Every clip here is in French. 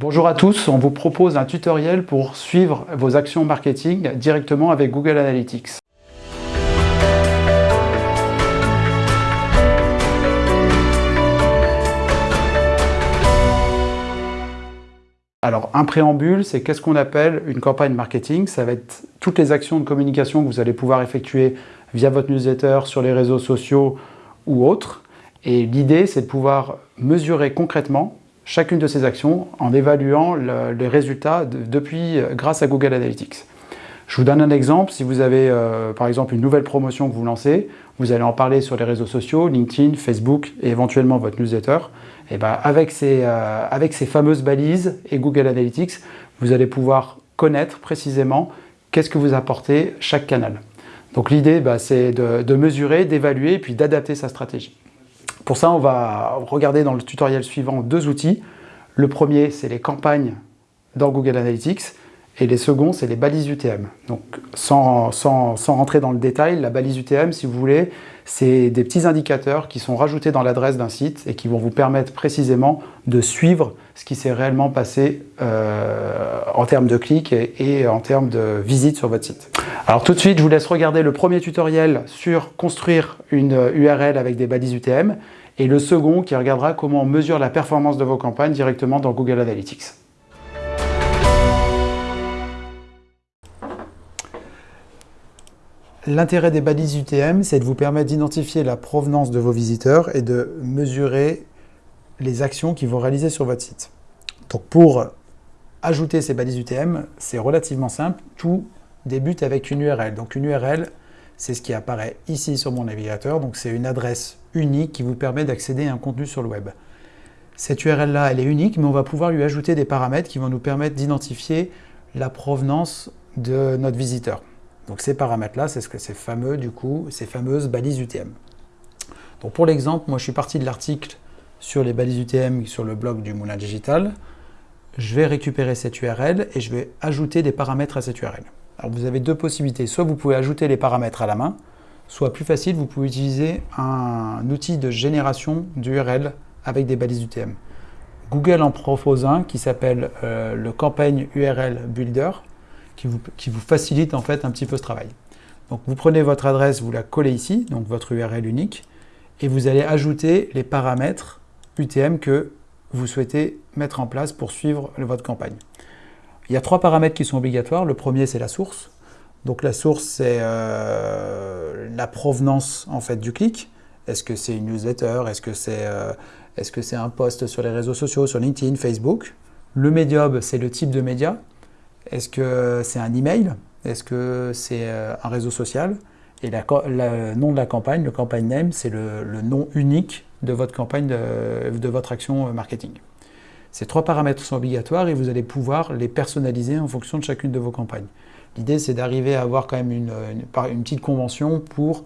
Bonjour à tous, on vous propose un tutoriel pour suivre vos actions marketing directement avec Google Analytics. Alors, un préambule, c'est qu'est-ce qu'on appelle une campagne marketing? Ça va être toutes les actions de communication que vous allez pouvoir effectuer via votre newsletter, sur les réseaux sociaux ou autres. Et l'idée, c'est de pouvoir mesurer concrètement chacune de ces actions en évaluant les résultats depuis, grâce à Google Analytics. Je vous donne un exemple, si vous avez euh, par exemple une nouvelle promotion que vous lancez, vous allez en parler sur les réseaux sociaux, LinkedIn, Facebook et éventuellement votre newsletter. Et ben avec, ces, euh, avec ces fameuses balises et Google Analytics, vous allez pouvoir connaître précisément qu'est-ce que vous apportez chaque canal. Donc l'idée, bah, c'est de, mesurer, d'évaluer et puis d'adapter sa stratégie. Pour ça, on va regarder dans le tutoriel suivant deux outils. Le premier, c'est les campagnes dans Google Analytics et les seconds, c'est les balises UTM. Donc sans, sans, rentrer dans le détail, la balise UTM, si vous voulez, c'est des petits indicateurs qui sont rajoutés dans l'adresse d'un site et qui vont vous permettre précisément de suivre ce qui s'est réellement passé euh, en termes de clics et, en termes de visites sur votre site. Alors tout de suite, je vous laisse regarder le premier tutoriel sur construire une URL avec des balises UTM et le second qui regardera comment on mesure la performance de vos campagnes directement dans Google Analytics. L'intérêt des balises UTM, c'est de vous permettre d'identifier la provenance de vos visiteurs et de mesurer les actions qu'ils vont réaliser sur votre site. Donc pour ajouter ces balises UTM, c'est relativement simple. Tout débute avec une URL. Donc une URL, c'est ce qui apparaît ici sur mon navigateur. Donc c'est une adresse unique qui vous permet d'accéder à un contenu sur le web. Cette URL-là, elle est unique, mais on va pouvoir lui ajouter des paramètres qui vont nous permettre d'identifier la provenance de notre visiteur. Donc ces paramètres-là, c'est ce que ces fameux, du coup, ces fameuses balises UTM. Donc pour l'exemple, moi je suis parti de l'article sur les balises UTM sur le blog du Moulin Digital. Je vais récupérer cette URL et je vais ajouter des paramètres à cette URL. Vous avez deux possibilités. Soit vous pouvez ajouter les paramètres à la main, soit plus facile, vous pouvez utiliser un outil de génération d'URL avec des balises UTM. Google en propose un qui s'appelle euh, le Campaign URL Builder qui vous, facilite en fait un petit peu ce travail. Donc vous prenez votre adresse, vous la collez ici, donc votre URL unique, et vous allez ajouter les paramètres UTM que vous souhaitez mettre en place pour suivre votre campagne. Il y a trois paramètres qui sont obligatoires. Le premier, c'est la source. Donc la source, c'est euh, la provenance en fait du clic. Est-ce que c'est une newsletter? Est-ce que c'est euh, est -ce un post sur les réseaux sociaux, sur LinkedIn, Facebook? Le médium, c'est le type de média. Est-ce que c'est un email? Est-ce que c'est euh, un réseau social? Et le nom de la campagne, le campagne name, c'est le, nom unique de votre campagne, de, votre action marketing. Ces trois paramètres sont obligatoires et vous allez pouvoir les personnaliser en fonction de chacune de vos campagnes. L'idée, c'est d'arriver à avoir quand même une, petite convention pour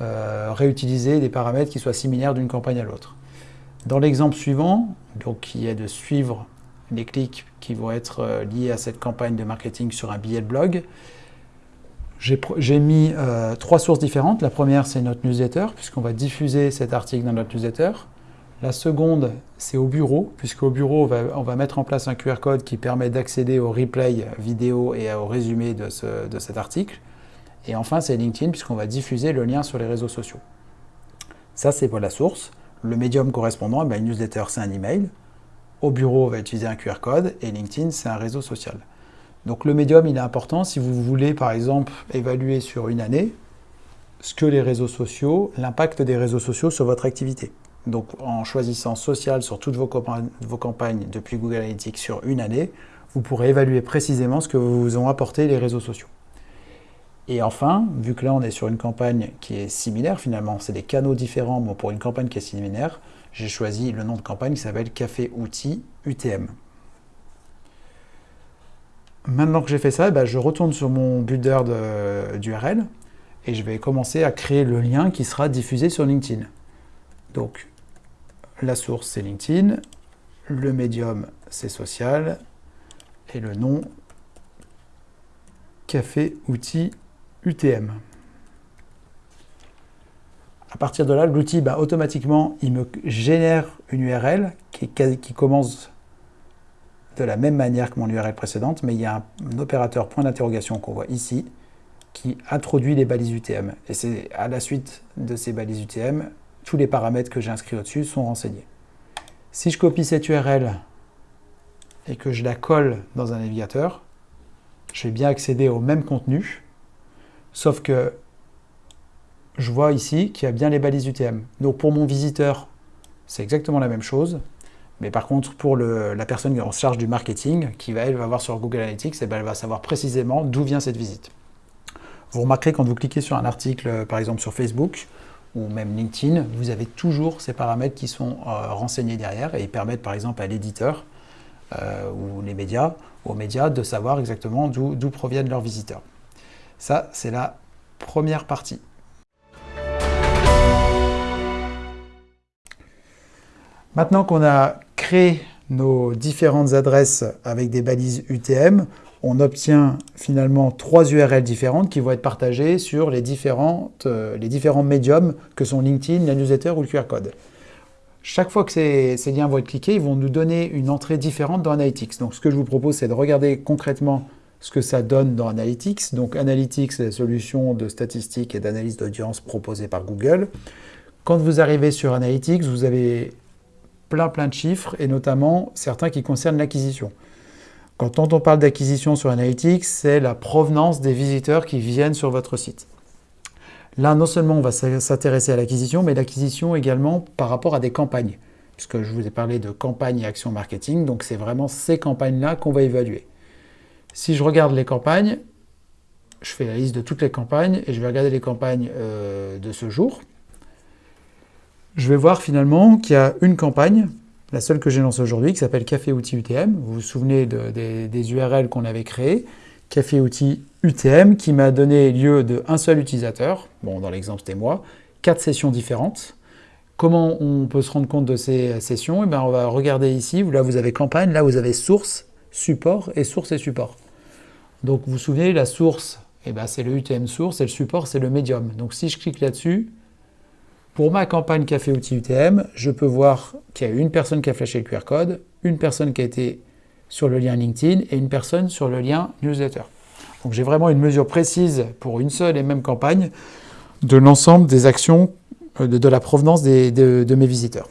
euh, réutiliser des paramètres qui soient similaires d'une campagne à l'autre. Dans l'exemple suivant, donc, qui est de suivre les clics qui vont être euh, liés à cette campagne de marketing sur un billet de blog. J'ai mis euh, trois sources différentes. La première, c'est notre newsletter, puisqu'on va diffuser cet article dans notre newsletter. La seconde, c'est au bureau, puisqu'au bureau, on va, mettre en place un QR code qui permet d'accéder au replay vidéo et au résumé de, de cet article. Et enfin, c'est LinkedIn, puisqu'on va diffuser le lien sur les réseaux sociaux. Ça, c'est pour la source. Le médium correspondant, eh ben, une newsletter, c'est un email. Au bureau, on va utiliser un QR code et LinkedIn, c'est un réseau social. Donc le médium, il est important si vous voulez, par exemple, évaluer sur une année ce que les réseaux sociaux, l'impact des réseaux sociaux sur votre activité. Donc en choisissant social sur toutes vos, campagnes depuis Google Analytics sur une année, vous pourrez évaluer précisément ce que vous ont apporté les réseaux sociaux. Et enfin, vu que là on est sur une campagne qui est similaire finalement, c'est des canaux différents mais pour une campagne qui est similaire, j'ai choisi le nom de campagne qui s'appelle Café Outils UTM. Maintenant que j'ai fait ça, bah, je retourne sur mon builder d'URL et je vais commencer à créer le lien qui sera diffusé sur LinkedIn. Donc, la source c'est LinkedIn, le médium c'est social et le nom Café Outils UTM. À partir de là, l'outil, bah, automatiquement, il me génère une URL qui, commence de la même manière que mon URL précédente, mais il y a un, opérateur point d'interrogation qu'on voit ici qui introduit les balises UTM. Et c'est à la suite de ces balises UTM, tous les paramètres que j'ai inscrits au-dessus sont renseignés. Si je copie cette URL et que je la colle dans un navigateur, je vais bien accéder au même contenu, sauf que je vois ici qu'il y a bien les balises UTM. Donc pour mon visiteur, c'est exactement la même chose. Mais par contre, pour la personne qui est en charge du marketing, qui va, elle, voir sur Google Analytics, eh ben, elle va savoir précisément d'où vient cette visite. Vous remarquerez quand vous cliquez sur un article, par exemple sur Facebook ou même LinkedIn, vous avez toujours ces paramètres qui sont euh, renseignés derrière et ils permettent par exemple à l'éditeur euh, ou les médias, aux médias de savoir exactement d'où proviennent leurs visiteurs. Ça, c'est la première partie. Maintenant qu'on a créé nos différentes adresses avec des balises UTM, on obtient finalement trois URL différentes qui vont être partagées sur les, différentes, euh, les différents médiums que sont LinkedIn, la newsletter ou le QR code. Chaque fois que ces, ces, liens vont être cliqués, ils vont nous donner une entrée différente dans Analytics. Donc ce que je vous propose, c'est de regarder concrètement ce que ça donne dans Analytics. Donc Analytics, c'est la solution de statistiques et d'analyse d'audience proposée par Google. Quand vous arrivez sur Analytics, vous avez plein plein de chiffres, et notamment certains qui concernent l'acquisition. Quand on parle d'acquisition sur Analytics, c'est la provenance des visiteurs qui viennent sur votre site. Là, non seulement on va s'intéresser à l'acquisition, mais l'acquisition également par rapport à des campagnes. Puisque je vous ai parlé de campagnes et actions marketing, donc c'est vraiment ces campagnes-là qu'on va évaluer. Si je regarde les campagnes, je fais la liste de toutes les campagnes et je vais regarder les campagnes euh, de ce jour je vais voir finalement qu'il y a une campagne, la seule que j'ai lancée aujourd'hui, qui s'appelle Café Outils UTM. Vous vous souvenez des, URL qu'on avait créées Café Outils UTM, qui m'a donné lieu d'un seul utilisateur, bon dans l'exemple c'était moi, quatre sessions différentes. Comment on peut se rendre compte de ces sessions? Eh bien, On va regarder ici, là vous avez campagne, là vous avez source, support et source et support. Donc vous vous souvenez, la source, eh ben, c'est le UTM source et le support c'est le médium. Donc si je clique là-dessus, pour ma campagne Café Outils UTM, je peux voir qu'il y a une personne qui a flashé le QR code, une personne qui a été sur le lien LinkedIn et une personne sur le lien newsletter. Donc j'ai vraiment une mesure précise pour une seule et même campagne de l'ensemble des actions euh, de, la provenance de, mes visiteurs.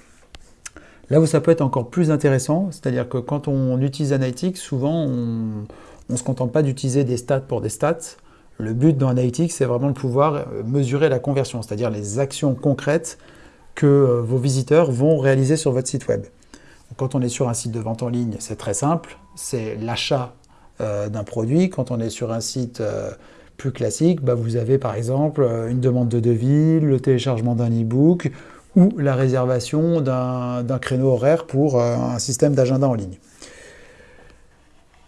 Là où ça peut être encore plus intéressant, c'est-à-dire que quand on utilise Analytics, souvent on ne se contente pas d'utiliser des stats pour des stats, le but dans Analytics, c'est vraiment de pouvoir euh, mesurer la conversion, c'est-à-dire les actions concrètes que euh, vos visiteurs vont réaliser sur votre site web. Quand on est sur un site de vente en ligne, c'est très simple, c'est l'achat euh, d'un produit. Quand on est sur un site plus classique, bah, vous avez par exemple une demande de devis, le téléchargement d'un e-book ou la réservation d'un créneau horaire pour un système d'agenda en ligne.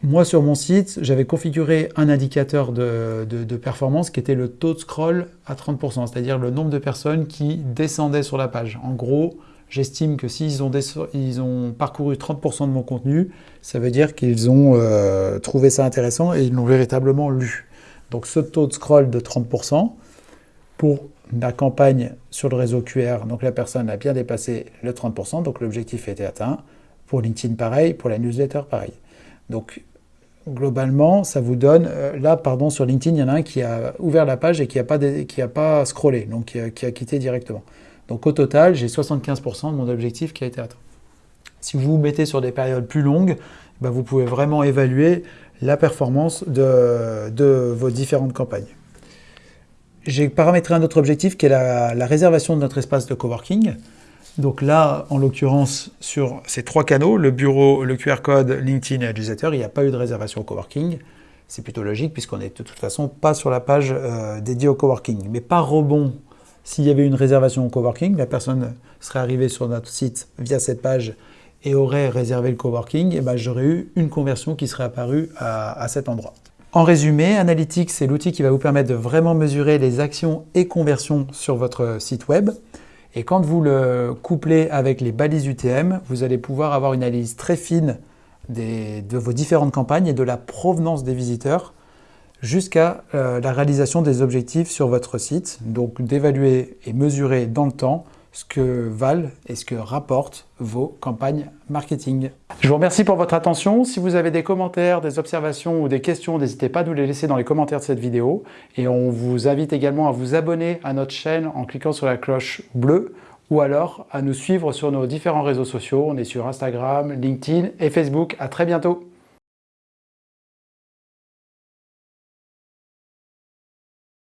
Moi, sur mon site, j'avais configuré un indicateur de, performance qui était le taux de scroll à 30%, c'est-à-dire le nombre de personnes qui descendaient sur la page. En gros, j'estime que s'ils ont, ils ont parcouru 30% de mon contenu, ça veut dire qu'ils ont euh, trouvé ça intéressant et ils l'ont véritablement lu. Donc ce taux de scroll de 30%, pour la campagne sur le réseau QR, donc la personne a bien dépassé le 30%, donc l'objectif a été atteint. Pour LinkedIn, pareil. Pour la newsletter, pareil. Donc globalement, ça vous donne, euh, là, pardon, sur LinkedIn, il y en a un qui a ouvert la page et qui n'a pas, pas scrollé, donc qui a, quitté directement. Donc au total, j'ai 75% de mon objectif qui a été atteint. Si vous vous mettez sur des périodes plus longues, ben, vous pouvez vraiment évaluer la performance de, vos différentes campagnes. J'ai paramétré un autre objectif qui est la réservation de notre espace de coworking. Donc là, en l'occurrence, sur ces trois canaux, le bureau, le QR code, LinkedIn et l'utilisateur, il n'y a pas eu de réservation au coworking. C'est plutôt logique puisqu'on n'est de toute façon pas sur la page euh, dédiée au coworking. Mais par rebond, s'il y avait une réservation au coworking, la personne serait arrivée sur notre site via cette page et aurait réservé le coworking, et ben j'aurais eu une conversion qui serait apparue à cet endroit. En résumé, Analytics, c'est l'outil qui va vous permettre de vraiment mesurer les actions et conversions sur votre site web. Et quand vous le couplez avec les balises UTM, vous allez pouvoir avoir une analyse très fine de vos différentes campagnes et de la provenance des visiteurs jusqu'à euh, la réalisation des objectifs sur votre site. Donc d'évaluer et mesurer dans le temps ce que valent et ce que rapportent vos campagnes marketing. Je vous remercie pour votre attention. Si vous avez des commentaires, des observations ou des questions, n'hésitez pas à nous les laisser dans les commentaires de cette vidéo. Et on vous invite également à vous abonner à notre chaîne en cliquant sur la cloche bleue ou alors à nous suivre sur nos différents réseaux sociaux. On est sur Instagram, LinkedIn et Facebook. À très bientôt